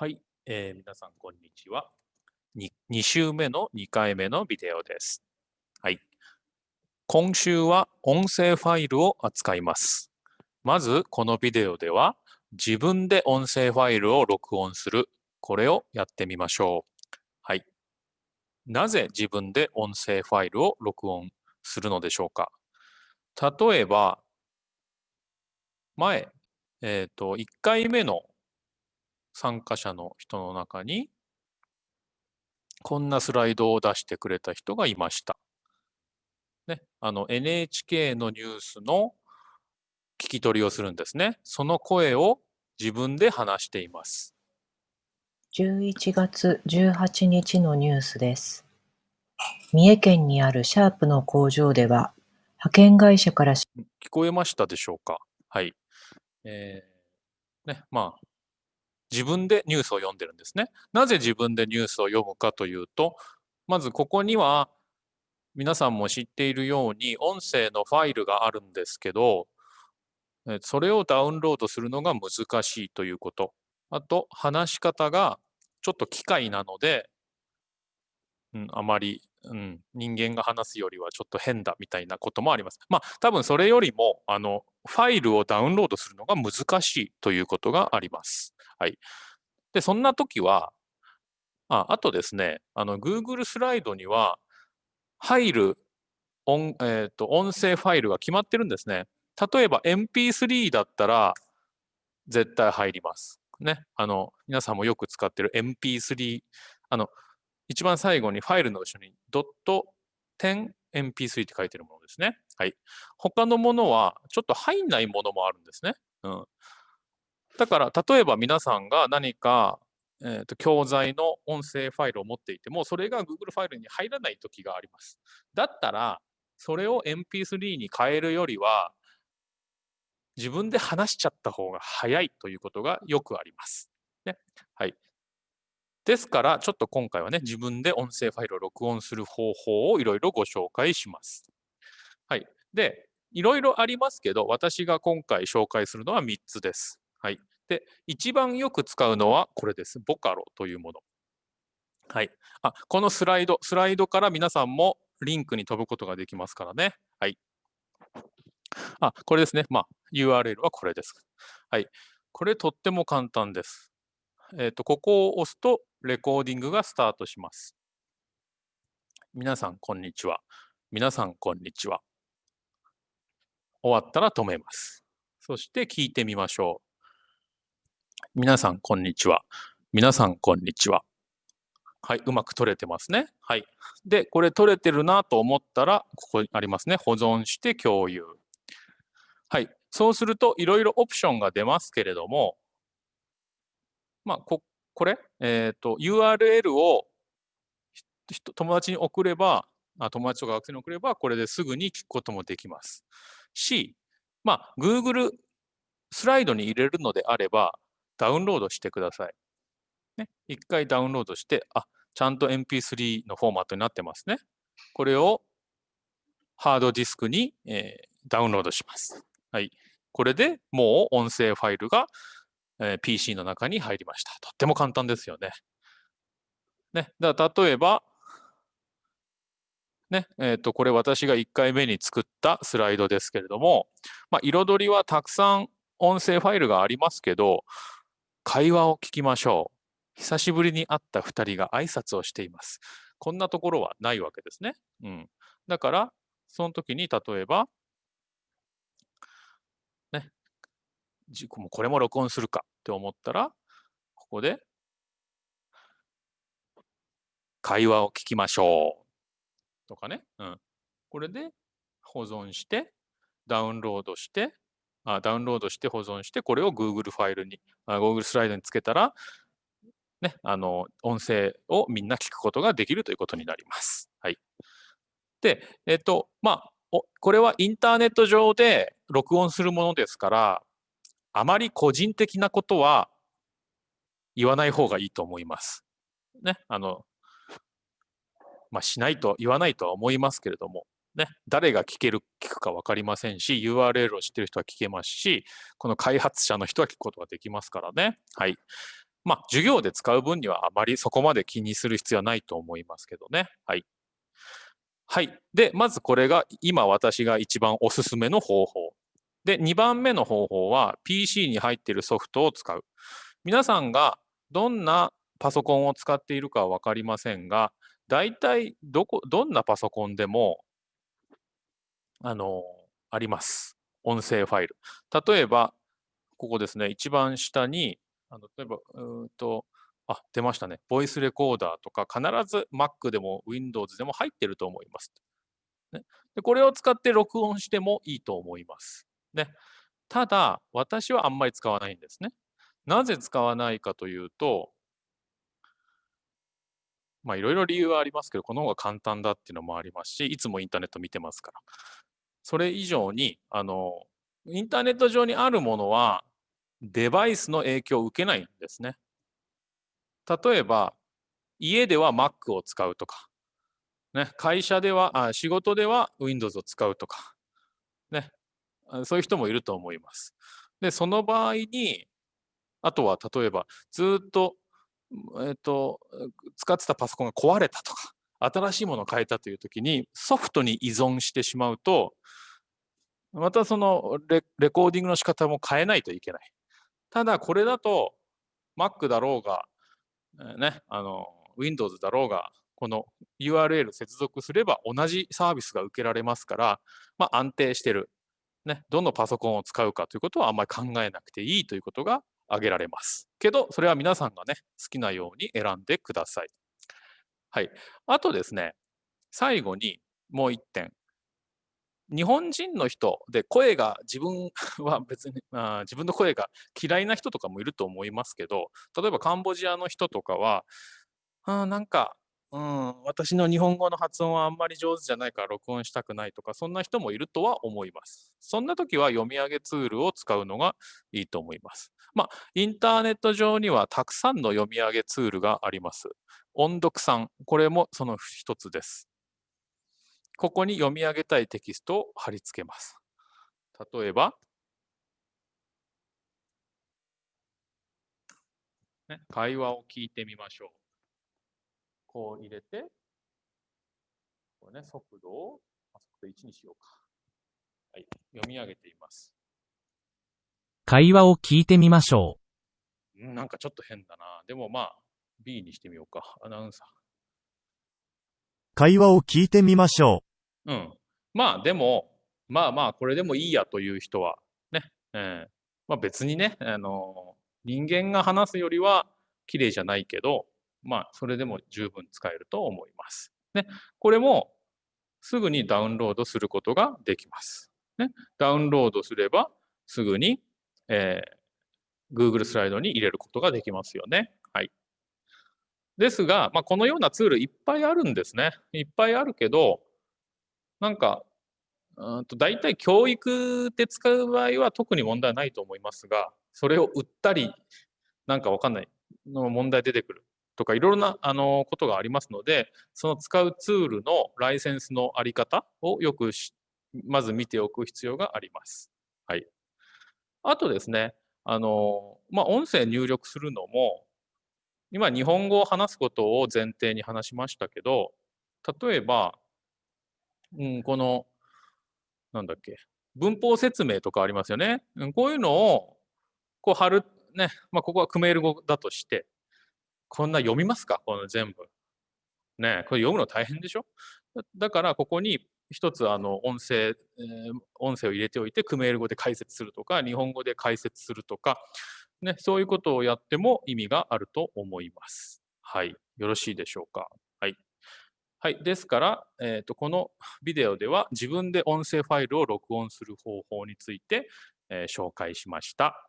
はい、えー皆さんこんにちは。に2週目の2回目のビデオです。はい。今週は音声ファイルを扱います。まずこのビデオでは自分で音声ファイルを録音する。これをやってみましょう。はい。なぜ自分で音声ファイルを録音するのでしょうか例えば、前、えっ、と、1回目の参加者の人の中に、こんなスライドを出してくれた人がいました。ね、あの NHK のニュースの聞き取りをするんですね。その声を自分で話しています。11月18日のニュースです。三重県にあるシャープの工場では、派遣会社からし聞こえましたでしょうか？はい。えーね、まあ、自分でニュースを読んでるんですね。なぜ自分でニュースを読むかというと、まずここには皆さんも知っているように音声のファイルがあるんですけど、えそれをダウンロードするのが難しいということ。あと、話し方がちょっと機械なので、うん、あまり、うん、人間が話すよりはちょっと変だみたいなこともあります。まあ、多分それよりも、あの、ファイルをダウンロードするのが難しいということがあります。はい。で、そんな時は、ああとですね、あの、Google スライドには、入る音,、えー、と音声ファイルが決まってるんですね。例えば MP3 だったら絶対入ります。ね。あの、皆さんもよく使ってる MP3、あの、一番最後にファイルの後ろにドット MP3 って書いてるものですね。はい。他のものはちょっと入んないものもあるんですね。うん。だから、例えば皆さんが何か、えー、と教材の音声ファイルを持っていても、それが Google ファイルに入らない時があります。だったら、それを MP3 に変えるよりは、自分で話しちゃった方が早いということがよくあります。ね。はい。ですから、ちょっと今回はね、自分で音声ファイルを録音する方法をいろいろご紹介します。はい。で、いろいろありますけど、私が今回紹介するのは3つです。はい。で、一番よく使うのはこれです。ボカロというもの。はい。あ、このスライド、スライドから皆さんもリンクに飛ぶことができますからね。はい。あ、これですね。まあ、URL はこれです。はい。これとっても簡単です。えっ、と、ここを押すと、レコーディングがスタートします。皆さん、こんにちは。皆さん、こんにちは。終わったら止めます。そして聞いてみましょう。皆さん、こんにちは。皆さん、こんにちは。はい、うまく取れてますね。はい。で、これ取れてるなと思ったら、ここにありますね。保存して共有。はい。そうすると、いろいろオプションが出ますけれども、まあ、ここれ、えっ、と、URL を友達に送れば、あ友達とか学生に送れば、これですぐに聞くこともできます。し、まあ、Google スライドに入れるのであれば、ダウンロードしてください。ね、一回ダウンロードして、あ、ちゃんと MP3 のフォーマットになってますね。これをハードディスクに、えーダウンロードします。はい。これでもう音声ファイルが、えー PC の中に入りました。とっても簡単ですよね。ね。だ例えば、ね、えっ、と、これ私が1回目に作ったスライドですけれども、まあ、彩りはたくさん音声ファイルがありますけど、会話を聞きましょう。久しぶりに会った2人が挨拶をしています。こんなところはないわけですね。うん。だから、その時に例えば、ね、これも録音するかって思ったら、ここで、会話を聞きましょう。とかね。うん。これで保存して、ダウンロードして、あダウンロードして保存して、これを Google ファイルに、あ Google スライドにつけたら、ね、あの、音声をみんな聞くことができるということになります。はい。で、えっと、まあ、おこれはインターネット上で録音するものですから、あまり個人的なことは言わない方がいいと思います。ね、あの、まあ、しないと、言わないとは思いますけれども、ね、誰が聞ける、聞くか分かりませんし、URL を知ってる人は聞けますし、この開発者の人は聞くことができますからね。はい。まあ、授業で使う分にはあまりそこまで気にする必要はないと思いますけどね。はい。はい。で、まずこれが今私が一番おすすめの方法。で、2番目の方法は PC に入っているソフトを使う。皆さんがどんなパソコンを使っているかは分かりませんが、大体どこ、どんなパソコンでも、あの、あります。音声ファイル。例えば、ここですね、一番下に、あの例えば、うんと、あ、出ましたね。ボイスレコーダーとか、必ず Mac でも Windows でも入ってると思います。ね、でこれを使って録音してもいいと思います。ね、ただ、私はあんまり使わないんですね。なぜ使わないかというと、まあいろいろ理由はありますけど、この方が簡単だっていうのもありますし、いつもインターネット見てますから。それ以上に、あの、インターネット上にあるものは、デバイスの影響を受けないんですね。例えば、家では Mac を使うとか、ね、会社ではあ、仕事では Windows を使うとか、ね、そういう人もいると思います。で、その場合に、あとは例えば、ずっと、えっ、と、使ってたパソコンが壊れたとか、新しいものを変えたという時に、ソフトに依存してしまうと、またそのレレコーディングの仕方も変えないといけない。ただこれだと Mac だろうが、ね、あの Windows だろうが、この URL 接続すれば同じサービスが受けられますから、まあ、安定してる。ね、どのパソコンを使うかということはあんまり考えなくていいということが挙げられます。けど、それは皆さんがね、好きなように選んでください。はい。あとですね、最後にもう一点。日本人の人で声が自分は別に あ自分の声が嫌いな人とかもいると思いますけど例えばカンボジアの人とかはあなんか、うん、私の日本語の発音はあんまり上手じゃないから録音したくないとかそんな人もいるとは思いますそんな時は読み上げツールを使うのがいいと思いますまあインターネット上にはたくさんの読み上げツールがあります音読さんこれもその一つですここに読み上げたいテキストを貼り付けます。例えば、ね、会話を聞いてみましょう。こう入れて、これね、速度を速度1にしようか。はい、読み上げています。会話を聞いてみましょうんなんかちょっと変だな。でもまあ、B にしてみようか。アナウンサー。会話を聞いてみましょうん。まあでも、まあまあこれでもいいやという人はね、えーまあ別にね、あの人間が話すよりは綺麗じゃないけど、まあそれでも十分使えると思います。ね、これもすぐにダウンロードすることができます。ね、ダウンロードすればすぐに、えー Google スライドに入れることができますよね。はい。ですが、まあ、このようなツールいっぱいあるんですね。いっぱいあるけど、なんか、うんと大体教育で使う場合は特に問題ないと思いますが、それを売ったり、なんかわかんないの問題出てくるとか、いろいろなあのことがありますので、その使うツールのライセンスのあり方をよくまず見ておく必要があります。はい。あとですね、あの、まあ、音声入力するのも、今日本語を話すことを前提に話しましたけど、例えば、うん、この、なんだっけ、文法説明とかありますよね。こういうのを、こう貼る、ね、まあ、ここはクメール語だとして、こんな読みますか？この全部。ね、これ読むの大変でしょ？だから、ここに一つ、あの、音声、えー音声を入れておいて、クメール語で解説するとか、日本語で解説するとか、ね、そういうことをやっても意味があると思います。はい。よろしいでしょうか？はい。はい。ですから、えっ、と、このビデオでは自分で音声ファイルを録音する方法について、えー紹介しました。